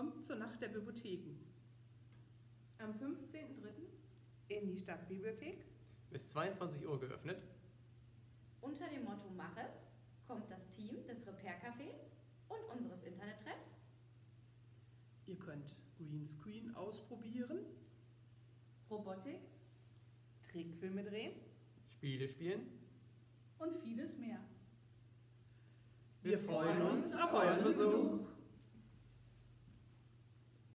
kommt zur Nacht der Bibliotheken. Am 15.03. in die Stadtbibliothek. Bis 22 Uhr geöffnet. Unter dem Motto Mach es kommt das Team des Repair-Cafés und unseres Internettreffs. Ihr könnt Greenscreen ausprobieren. Robotik Trickfilme drehen. Spiele spielen. und vieles mehr. Wir freuen uns auf euren Besuch.